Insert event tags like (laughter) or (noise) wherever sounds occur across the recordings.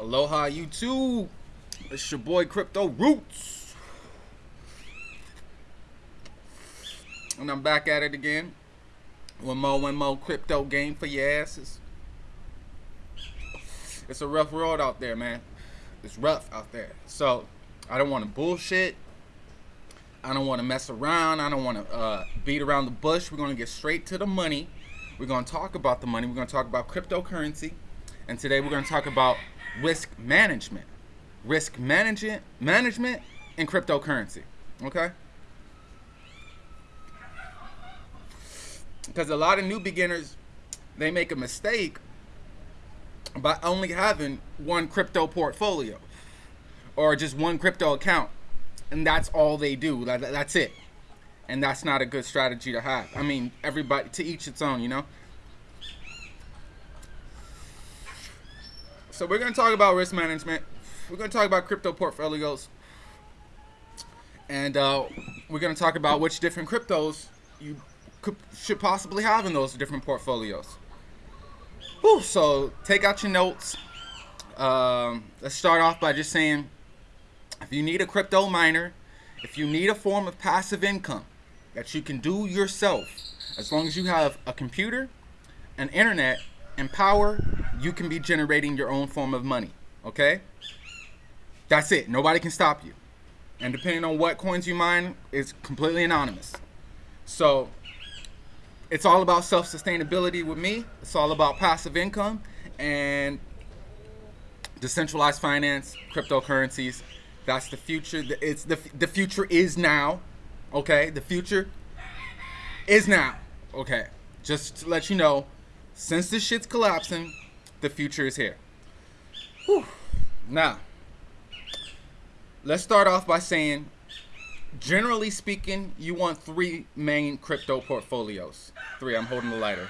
Aloha YouTube. It's your boy Crypto Roots. And I'm back at it again. One more, one more crypto game for your asses. It's a rough world out there, man. It's rough out there. So, I don't want to bullshit. I don't want to mess around. I don't want to uh, beat around the bush. We're going to get straight to the money. We're going to talk about the money. We're going to talk about cryptocurrency. And today we're going to talk about risk management. Risk management, management and cryptocurrency. Okay? Because a lot of new beginners, they make a mistake by only having one crypto portfolio or just one crypto account. And that's all they do. That's it. And that's not a good strategy to have. I mean, everybody, to each its own, you know? So we're going to talk about risk management. We're going to talk about crypto portfolios. And uh, we're going to talk about which different cryptos you could, should possibly have in those different portfolios. Whew, so take out your notes. Um, let's start off by just saying if you need a crypto miner, if you need a form of passive income that you can do yourself, as long as you have a computer, an internet, and power, you can be generating your own form of money. Okay? That's it. Nobody can stop you. And depending on what coins you mine, it's completely anonymous. So it's all about self-sustainability with me. It's all about passive income and decentralized finance, cryptocurrencies. That's the future. It's the the future is now. Okay? The future is now. Okay. Just to let you know, since this shit's collapsing, the future is here. Whew. Now, let's start off by saying, generally speaking, you want three main crypto portfolios. Three, I'm holding the lighter.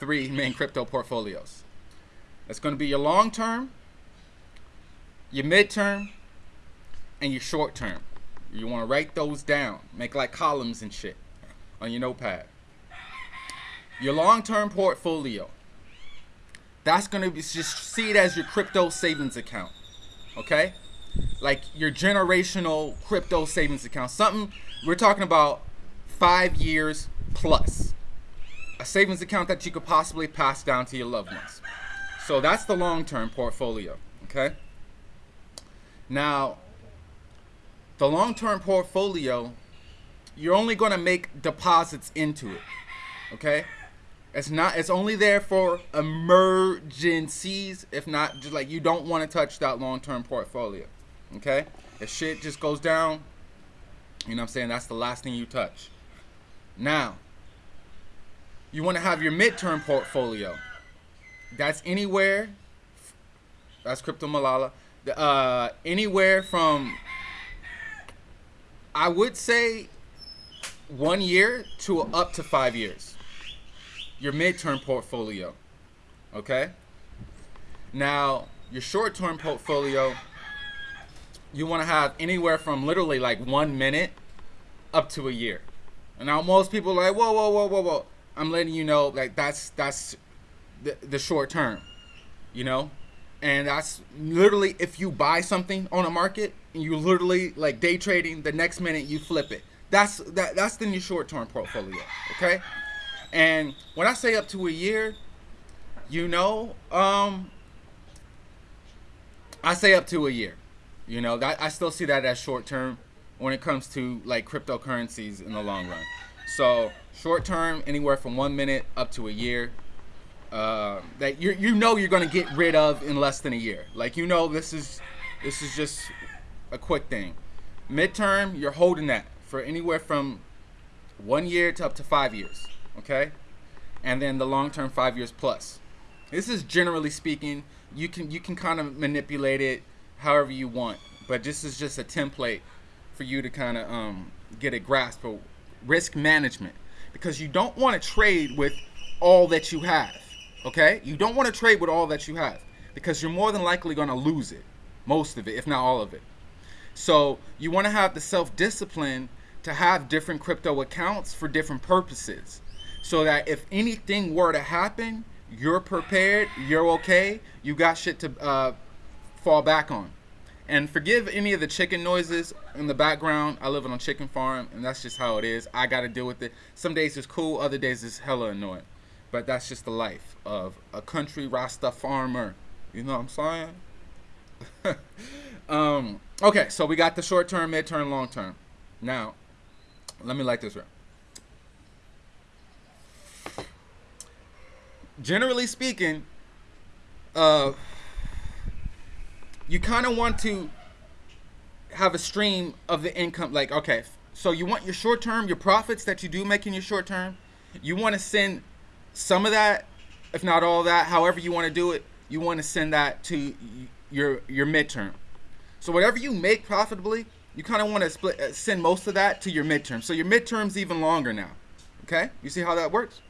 Three main crypto portfolios. That's going to be your long term, your mid term, and your short term. You want to write those down, make like columns and shit on your notepad. Your long-term portfolio. That's gonna be just see it as your crypto savings account. Okay? Like your generational crypto savings account. Something we're talking about five years plus. A savings account that you could possibly pass down to your loved ones. So that's the long-term portfolio. Okay? Now, the long-term portfolio, you're only going to make deposits into it. Okay? It's not. It's only there for emergencies. If not, just like you don't want to touch that long-term portfolio. Okay. If shit just goes down, you know what I'm saying. That's the last thing you touch. Now, you want to have your midterm portfolio. That's anywhere. That's crypto Malala. Uh, anywhere from. I would say one year to up to five years your midterm portfolio. Okay? Now, your short-term portfolio, you want to have anywhere from literally like one minute up to a year. And now most people are like, whoa, whoa, whoa, whoa, whoa. I'm letting you know, like that's that's the, the short term, you know, and that's literally if you buy something on a market and you literally like day trading, the next minute you flip it. That's that that's the new short term portfolio. Okay. And when I say up to a year, you know, um, I say up to a year. You know, that I still see that as short term when it comes to like cryptocurrencies in the long run. So short term, anywhere from one minute up to a year. Uh, that you you know you're gonna get rid of in less than a year. Like you know this is this is just a quick thing. Midterm, you're holding that for anywhere from one year to up to five years okay? And then the long term five years plus. This is generally speaking, you can you can kind of manipulate it however you want, but this is just a template for you to kind of um, get a grasp of risk management because you don't want to trade with all that you have. Okay, you don't want to trade with all that you have because you're more than likely going to lose it, most of it, if not all of it. So you want to have the self discipline to have different crypto accounts for different purposes so that if anything were to happen, you're prepared, you're okay, you got shit to uh, fall back on. And forgive any of the chicken noises in the background. I live on a chicken farm, and that's just how it is. I got to deal with it. Some days it's cool, other days it's hella annoying. But that's just the life of a country Rasta farmer. You know what I'm saying? (laughs) um, okay, so we got the short term, mid term, long term. Now, let me light this right. Generally speaking, uh, you kind of want to have a stream of the income. Like, okay, so you want your short term, your profits that you do make in your short term, you want to send some of that, if not all that, however you want to do it, you want to send that to your your midterm. So whatever you make profitably, you kind of want to split uh, send most of that to your midterm. So your midterm's even longer now. Okay? You see how that works?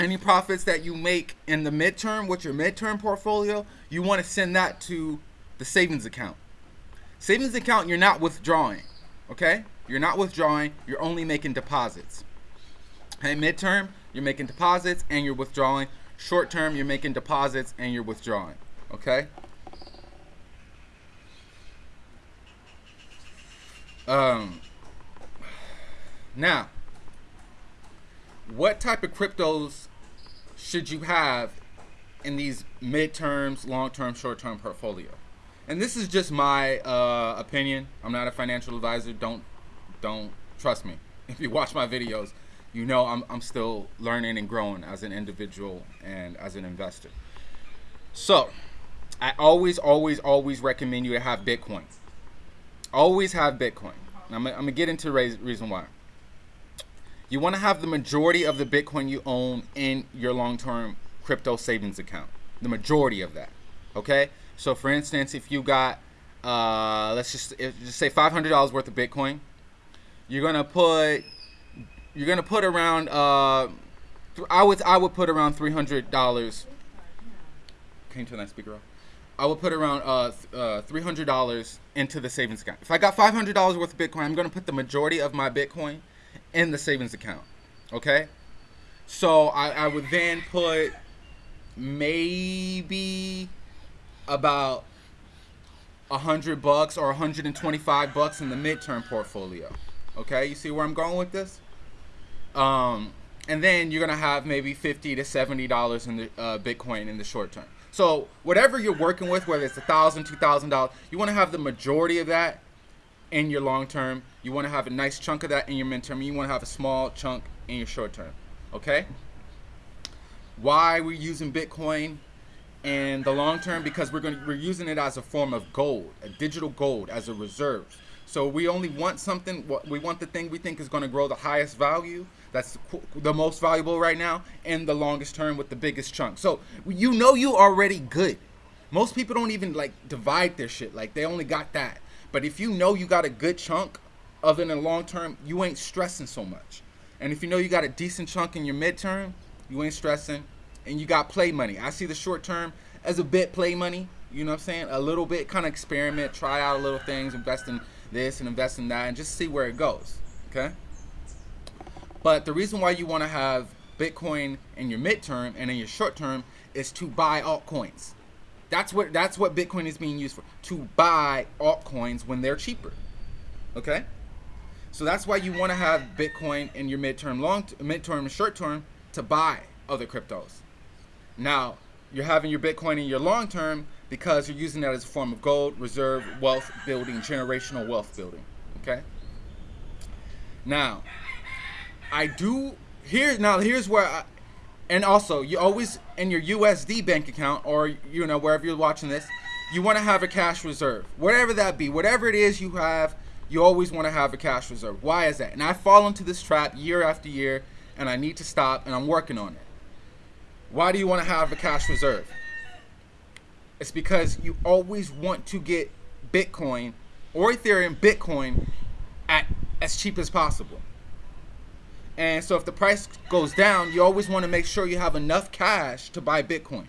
Any profits that you make in the midterm with your midterm portfolio, you want to send that to the savings account. Savings account, you're not withdrawing. Okay? You're not withdrawing, you're only making deposits. Okay, midterm, you're making deposits and you're withdrawing. Short term, you're making deposits and you're withdrawing. Okay? Um, now, what type of cryptos should you have in these midterms, long-term, short-term portfolio? And this is just my uh, opinion. I'm not a financial advisor. Don't don't trust me. (laughs) If you watch my videos, you know I'm, I'm still learning and growing as an individual and as an investor. So, I always, always, always recommend you to have Bitcoin. Always have Bitcoin. I'm, I'm gonna get into reason why. You want to have the majority of the Bitcoin you own in your long-term crypto savings account. The majority of that. Okay. So, for instance, if you got, uh, let's just just say $500 worth of Bitcoin, you're gonna put you're gonna put around uh, I would I would put around three hundred dollars. Can you turn that speaker off? I would put around uh, uh, three hundred dollars into the savings account. If I got five hundred dollars worth of Bitcoin, I'm gonna put the majority of my Bitcoin in the savings account. Okay, so I, I would then put maybe about a hundred bucks or 125 bucks in the midterm portfolio. Okay, you see where I'm going with this? Um, and then you're gonna have maybe 50 to 70 dollars in the uh, Bitcoin in the short term. So whatever you're working with, whether it's a thousand, two thousand dollars, you want to have the majority of that in your long term. You want to have a nice chunk of that in your midterm. You want to have a small chunk in your short term. Okay. Why we're using Bitcoin in the long term? Because we're going to, we're using it as a form of gold, a digital gold as a reserve. So we only want something. We want the thing we think is going to grow the highest value. That's the most valuable right now, and the longest term with the biggest chunk. So you know you already good. Most people don't even like divide their shit. Like they only got that. But if you know you got a good chunk of it in the long term, you ain't stressing so much. And if you know you got a decent chunk in your midterm, you ain't stressing, and you got play money. I see the short term as a bit play money. You know what I'm saying? A little bit, kind of experiment, try out a little things, invest in this and invest in that and just see where it goes. Okay? But the reason why you want to have Bitcoin in your midterm and in your short term is to buy altcoins. That's what that's what Bitcoin is being used for. To buy altcoins when they're cheaper. Okay? So that's why you want to have Bitcoin in your midterm, long midterm and short term to buy other cryptos. Now, you're having your Bitcoin in your long term because you're using that as a form of gold, reserve, wealth building, generational wealth building. Okay? Now, I do here now here's where I, and also you always in your USD bank account or you know wherever you're watching this, you want to have a cash reserve. Whatever that be, whatever it is you have, you always want to have a cash reserve. Why is that? And I fall into this trap year after year and I need to stop and I'm working on it. Why do you want to have a cash reserve? It's because you always want to get Bitcoin or Ethereum Bitcoin at as cheap as possible. And so if the price goes down, you always want to make sure you have enough cash to buy Bitcoin.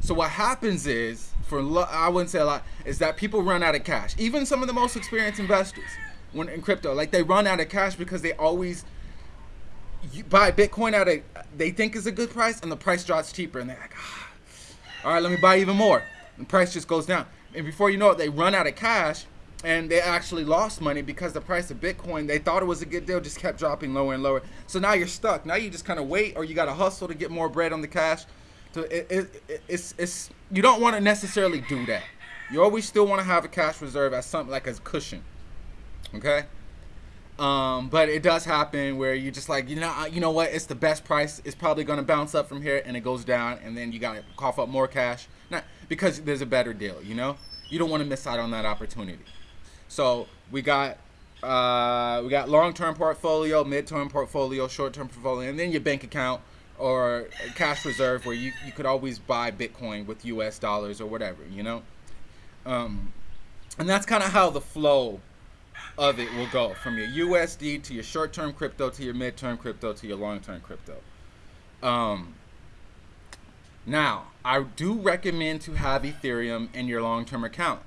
So what happens is, for I wouldn't say a lot, is that people run out of cash. Even some of the most experienced investors when in crypto, like they run out of cash because they always buy Bitcoin at a they think is a good price, and the price drops cheaper, and they're like, ah, all right, let me buy even more. The price just goes down, and before you know it, they run out of cash, and they actually lost money because the price of Bitcoin they thought it was a good deal, just kept dropping lower and lower. So now you're stuck. Now you just kind of wait, or you got to hustle to get more bread on the cash. So it, it, it, it's it's you don't want to necessarily do that. You always still want to have a cash reserve as something like a cushion. Okay. Um, but it does happen where you just like, you know, you know what? It's the best price. It's probably going to bounce up from here, and it goes down, and then you got to cough up more cash, not because there's a better deal. You know, you don't want to miss out on that opportunity. So we got uh, we got long-term portfolio, mid-term portfolio, short-term portfolio, and then your bank account or cash reserve where you, you could always buy Bitcoin with U.S. dollars or whatever. You know, um, and that's kind of how the flow of it will go from your USD to your short-term crypto to your mid-term crypto to your long-term crypto. Um, now, I do recommend to have Ethereum in your long-term account.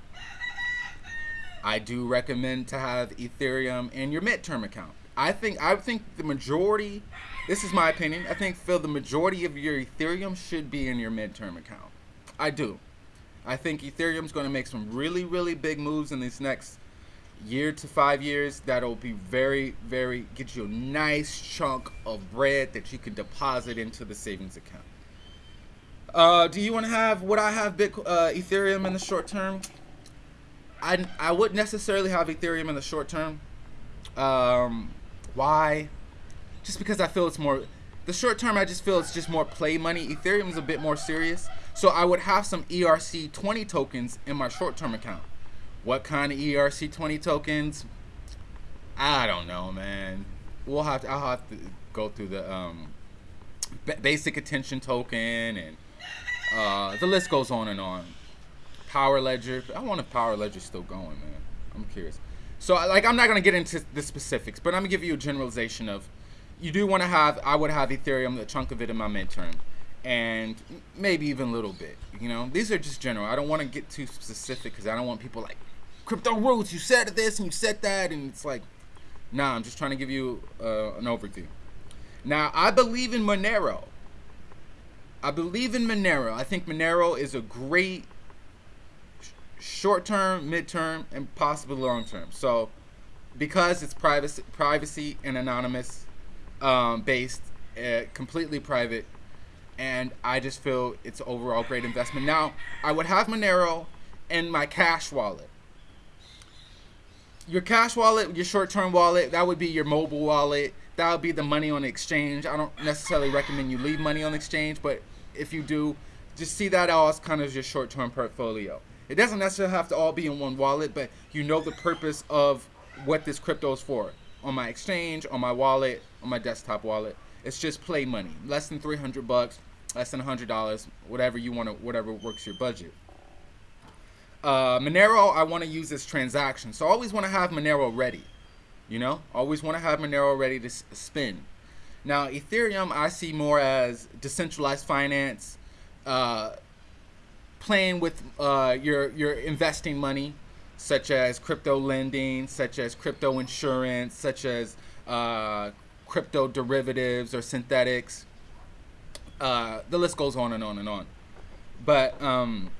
I do recommend to have Ethereum in your mid-term account. I think I think the majority, this is my opinion. I think Phil, the majority of your Ethereum should be in your mid-term account. I do. I think Ethereum's going to make some really, really big moves in these next year to five years that'll be very very get you a nice chunk of bread that you can deposit into the savings account uh, do you want to have would i have Bitcoin, uh, ethereum in the short term i i wouldn't necessarily have ethereum in the short term um, why just because i feel it's more the short term i just feel it's just more play money ethereum is a bit more serious so i would have some erc20 tokens in my short term account what kind of ERC20 tokens? I don't know, man. We'll have to. I'll have to go through the um, basic attention token, and uh, the list goes on and on. Power Ledger. I wonder if Power Ledger's still going, man. I'm curious. So, like, I'm not gonna get into the specifics, but I'm gonna give you a generalization of. You do want to have. I would have Ethereum, a chunk of it in my midterm, and maybe even a little bit. You know, these are just general. I don't want to get too specific because I don't want people like crypto roots. You said this and you said that, and it's like, nah. I'm just trying to give you uh, an overview. Now, I believe in Monero. I believe in Monero. I think Monero is a great short term, mid term, and possibly long term. So, because it's privacy, privacy and anonymous um, based, uh, completely private, and I just feel it's overall great investment. Now, I would have Monero in my cash wallet your cash wallet, your short-term wallet, that would be your mobile wallet. That would be the money on exchange. I don't necessarily recommend you leave money on exchange, but if you do, just see that all as kind of your short-term portfolio. It doesn't necessarily have to all be in one wallet, but you know the purpose of what this crypto is for. On my exchange, on my wallet, on my desktop wallet. It's just play money. Less than 300 bucks, less than $100, whatever you want to, whatever works your budget. Uh, Monero, I want to use this transaction. So I always want to have Monero ready. You know, always want to have Monero ready to spin. Now, Ethereum, I see more as decentralized finance, uh, playing with uh, your your investing money, such as crypto lending, such as crypto insurance, such as uh, crypto derivatives or synthetics. Uh, the list goes on and on and on. But um,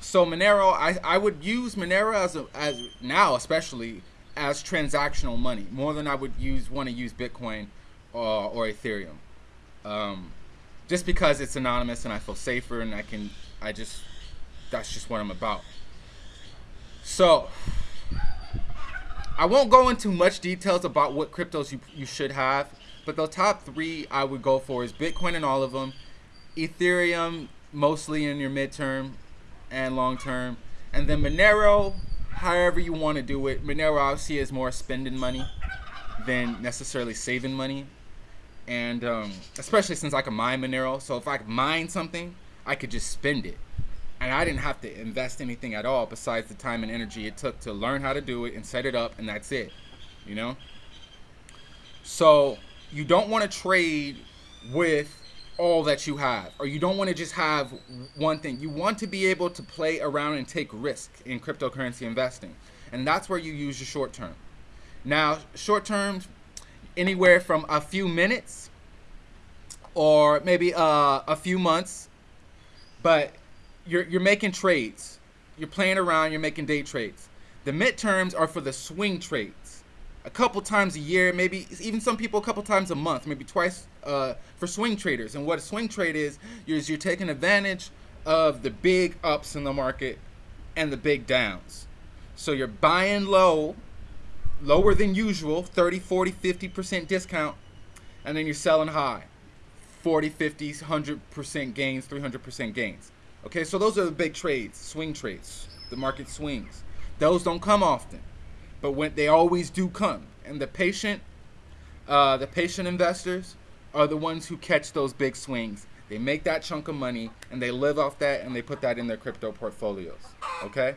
so Monero, I, I would use Monero as a, as now especially as transactional money more than I would use want to use Bitcoin or, or Ethereum, um, just because it's anonymous and I feel safer and I can I just that's just what I'm about. So I won't go into much details about what cryptos you you should have, but the top three I would go for is Bitcoin and all of them, Ethereum mostly in your midterm, and long term. And then Monero, however you want to do it. Monero obviously is more spending money than necessarily saving money. And um, especially since I can mine Monero. So if I mine something, I could just spend it. And I didn't have to invest anything at all besides the time and energy it took to learn how to do it and set it up, and that's it. You know? So you don't want to trade with all that you have or you don't want to just have one thing you want to be able to play around and take risk in cryptocurrency investing and that's where you use your short term now short terms anywhere from a few minutes or maybe uh, a few months but you're you're making trades. You're playing around. You're making day trades. The midterms are for the swing trades. A couple times a year, maybe even some people a couple times a month, maybe twice uh, for swing traders. And what a swing trade is, is you're taking advantage of the big ups in the market and the big downs. So you're buying low, lower than usual, 30, 40, 50% discount, and then you're selling high. 40, 50, 100% gains, 300% gains. Okay, so those are the big trades, swing trades. The market swings. Those don't come often, but when they always do come. And the patient, uh, the patient investors are the ones who catch those big swings. They make that chunk of money and they live off that and they put that in their crypto portfolios. Okay.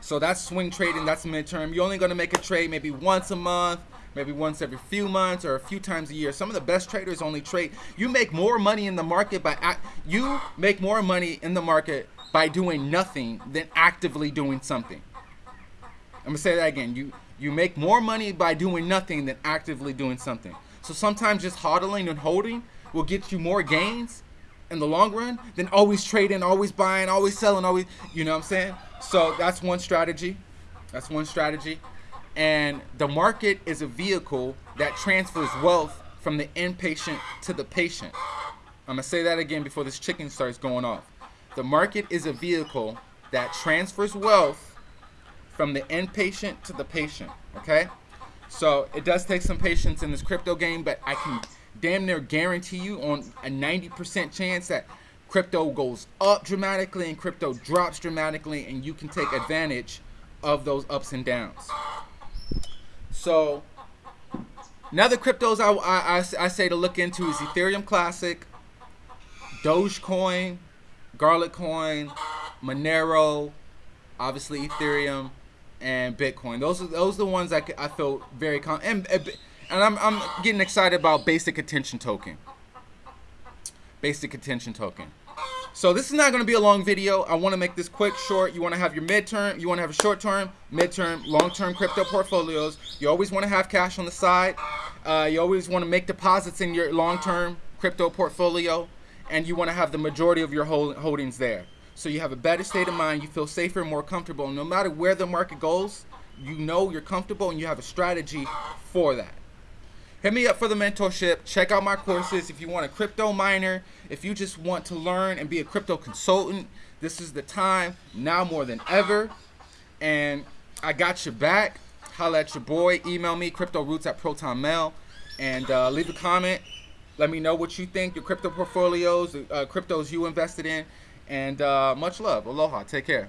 So that's swing trading. That's midterm. You're only going to make a trade maybe once a month, maybe once every few months or a few times a year. Some of the best traders only trade. You make more money in the market by you make more money in the market by doing nothing than actively doing something. I'm gonna say that again. You you make more money by doing nothing than actively doing something. So sometimes just hodling and holding will get you more gains in the long run than always trading, always buying, always selling, always you know what I'm saying? So that's one strategy. That's one strategy. And the market is a vehicle that transfers wealth from the inpatient to the patient. I'm to say that again before this chicken starts going off. The market is a vehicle that transfers wealth from the inpatient to the patient. Okay? So it does take some patience in this crypto game, but I can damn near guarantee you on a 90% chance that crypto goes up dramatically and crypto drops dramatically, and you can take advantage of those ups and downs. So another cryptos I, I, I say to look into is Ethereum Classic, Dogecoin, Garlicoin, Monero, obviously Ethereum, and Bitcoin. Those are those are the ones I, I feel very con and and I'm I'm getting excited about Basic Attention Token. Basic Attention Token. So this is not going to be a long video. I want to make this quick, short. You want to have your midterm, you want to have a short term, midterm, long term crypto portfolios. You always want to have cash on the side. Uh, you always want to make deposits in your long term crypto portfolio. And you want to have the majority of your holdings there. So you have a better state of mind. You feel safer and more comfortable. No matter where the market goes, you know you're comfortable and you have a strategy for that hit me up for the mentorship. Check out my courses. If you want a crypto miner, if you just want to learn and be a crypto consultant, this is the time now more than ever. And I got your back. Holla at your boy. Email me, cryptoroots at protonmail. And uh, leave a comment. Let me know what you think, your crypto portfolios, uh, cryptos you invested in. And uh, much love. Aloha. Take care.